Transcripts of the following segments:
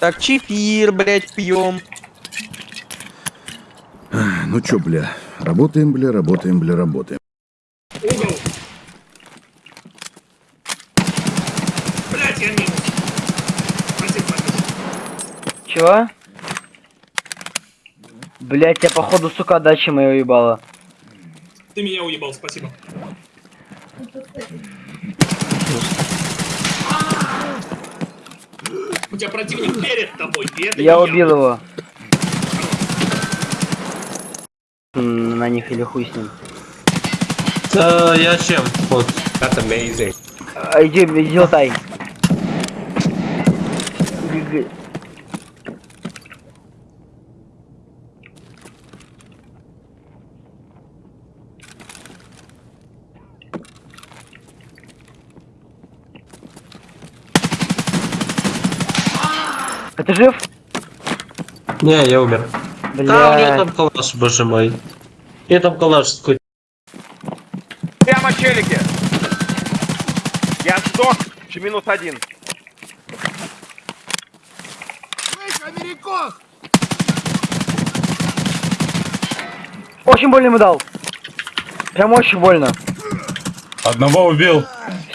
Так, чефир, блядь, пьем. Ну чё, бля, работаем, бля, работаем, бля, работаем. Угол. Блять, я минус. Спасибо, спасибо. Чего? Блять, я походу, сука, дача моя уебала. Ты меня уебал, спасибо. Тебя противник перед тобой, и это Я убил его. М, На них или хуй с ним. Та я чем? Вот. А, Иди, иди лутай. А ты жив? Не, я умер. Да, у меня Бля. там калаш, боже мой. Я там калаш какой Прямо челики. Я сдох. Минус один. Очень больно ему дал. Прям очень больно. Одного убил.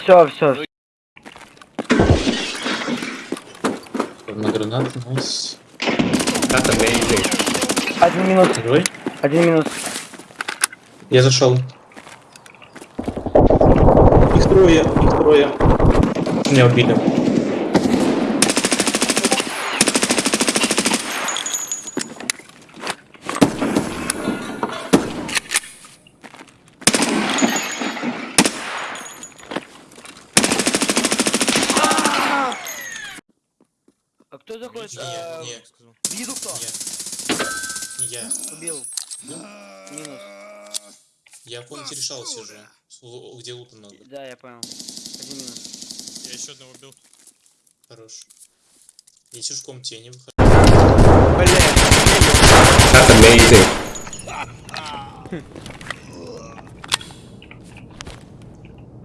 Все, все. На гранату, найс. Один минус. Живой? Один минус. Я зашел. Их трое, их трое. Меня убили. Кто заходит? не, Виду кто? не я. Убил. Минус. Я в комнате решал сижу. Где лута много. Да, я понял. Один минус. Я еще одного убил. Хорош. Я сижу в комнате, я не выхожу.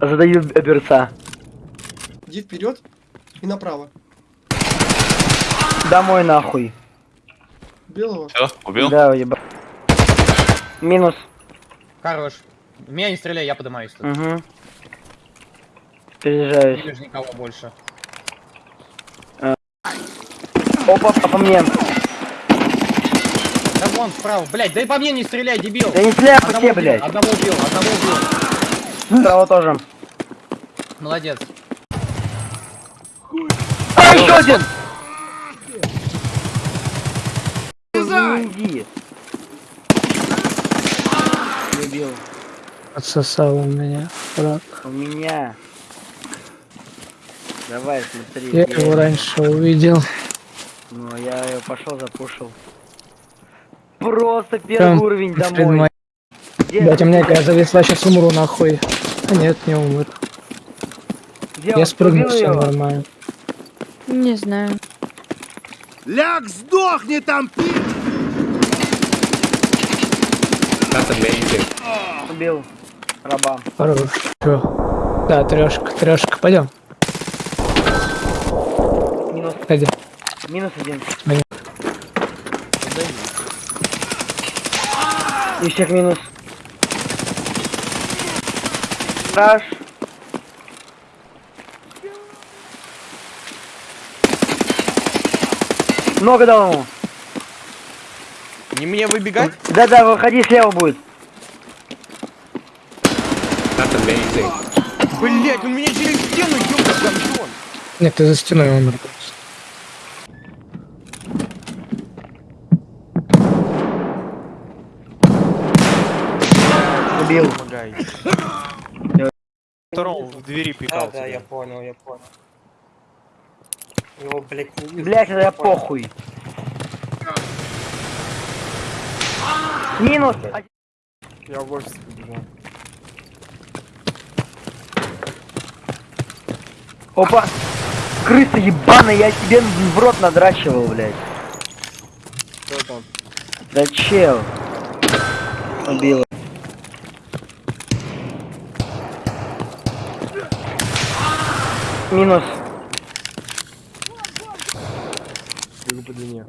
Задаю берца. Иди вперед и направо. Домой нахуй. Белого. Все, убил? Да, уеба. Минус. Хорош. В Меня не стреляй, я поднимаюсь тут. Угу. Не Перезаряжаюсь. вижу никого больше. Опа, а по мне. Да вон справа. Блять, да и по мне не стреляй, дебил. Да не стреляй по тебе, блядь. Одного убил, одного убил. Справа тоже. Молодец. А, еще один! Иди. Любил. Отсосал у меня, брат. У меня. Давай, смотри. Я где его раньше увидел. Ну, я его пошел, запушил. Просто первый Прям уровень домой. моей- Блять, у меня якая зависла, сейчас умру нахуй. А нет, не умер. где Я он? спрыгну, Убил все его? нормально. Не знаю. Ляг, сдохни там, пи! Убил. Раба. Хорош. Чё? Да, трешка, трешка, пойдем. Минус, Пойдем. минус один. Минус. Ищек минус. Страж. Много дал ему. Не мне выбегать? Да-да, выходи, слева будет. Блять, он меня через стену ёбка гандон. Нет, ты за стеной умер. Убил. Помогай. Второму в двери пикал Да, да, я понял, я понял. Его, блять, не. Блять, это похуй. Минус. Я в офис побежал. Опа. Крыса ебаная, я тебе в рот надрачивал, блядь. Кто там? Да чел. Убил. Минус. Бегу по длине.